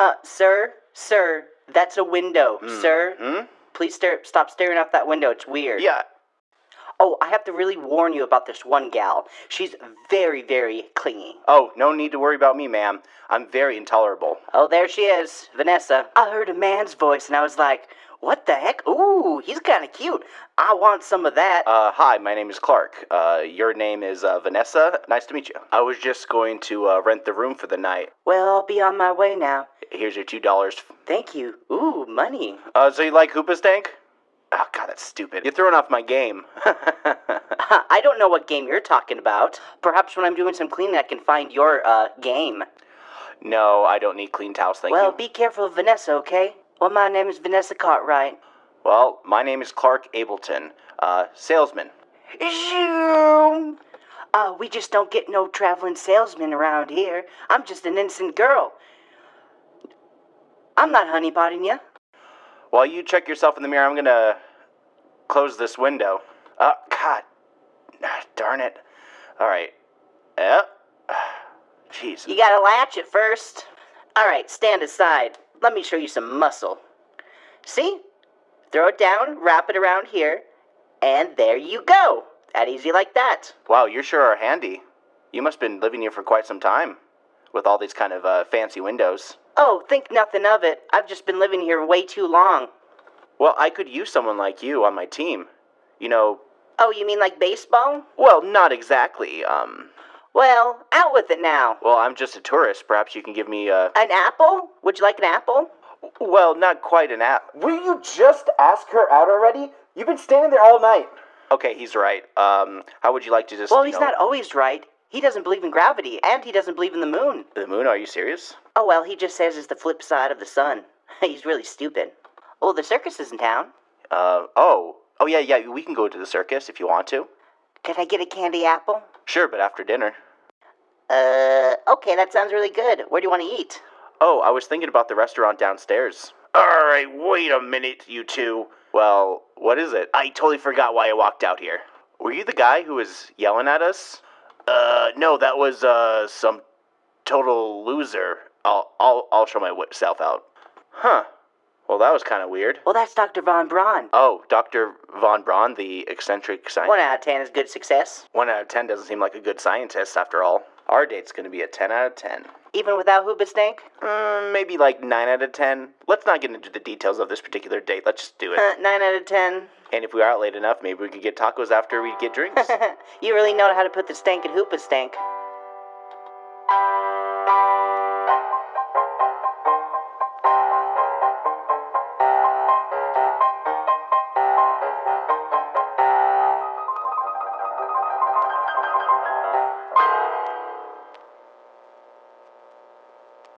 Uh, sir, sir, that's a window, sir. Hmm? Please stare, stop staring out that window. It's weird. Yeah. Oh, I have to really warn you about this one gal. She's very, very clingy. Oh, no need to worry about me, ma'am. I'm very intolerable. Oh, there she is, Vanessa. I heard a man's voice and I was like, what the heck? Ooh, he's kind of cute. I want some of that. Uh, hi, my name is Clark. Uh, your name is uh, Vanessa. Nice to meet you. I was just going to uh, rent the room for the night. well, I'll be on my way now. Here's your two dollars. Thank you. Ooh, money. Uh, so you like Hoobastank? Oh, God, that's stupid. You're throwing off my game. I don't know what game you're talking about. Perhaps when I'm doing some cleaning, I can find your, uh, game. no, I don't need clean towels, thank Well, you. Well, be careful of Vanessa, okay? Well, my name is Vanessa Cartwright. well, my name is Clark Ableton, uh, salesman. Zoom! Uh, we just don't get no traveling salesmen around here. I'm just an innocent girl. I'm not honeypotting you. While you check yourself in the mirror, I'm gonna close this window. Uh, God. Ah, Darn it. Alright. Yep. Jeez. You gotta latch it first. Alright, stand aside. Let me show you some muscle. See? Throw it down, wrap it around here, and there you go. That easy like that. Wow, you sure are handy. You must have been living here for quite some time. With all these kind of uh, fancy windows. Oh, think nothing of it. I've just been living here way too long. Well, I could use someone like you on my team. You know, Oh, you mean like baseball? well, not exactly. Um, Well, out with it now. well, I'm just a tourist. Perhaps you can give me a. An apple? Would you like an apple? Well, not quite an app. Will you just ask her out already? You've been standing there all night. Okay, he's right. Um, how would you like to just? Well, he's know- not always right. He doesn't believe in gravity, and he doesn't believe in the moon. The moon? Are you serious? Oh, well, he just says it's the flip side of the sun. he's really stupid. Oh, the circus is in town. Uh, oh, oh yeah, yeah. We can go to the circus if you want to. Could I get a candy apple? Sure, but after dinner. Uh, okay, that sounds really good. Where do you want to eat? Oh, I was thinking about the restaurant downstairs. All right, wait a minute, you two. Well, what is it? I totally forgot why I walked out here. Were you the guy who was yelling at us? Uh, no, that was uh some total loser. I'll I'll I'll show myself out. Huh. Well, that was kind of weird. Well, that's Dr. Von Braun. Oh, Dr. Von Braun, the eccentric scientist. One out of ten is good success. One out of ten doesn't seem like a good scientist after all. Our date's gonna be a 10 out of 10. Even without Hoobastank? Mm, maybe like 9 out of 10. Let's not get into the details of this particular date. Let's just do it. Uh, Nine out of ten. And if we were out late enough, maybe we could get tacos after we get drinks. you really know how to put the stank in Hoobastank.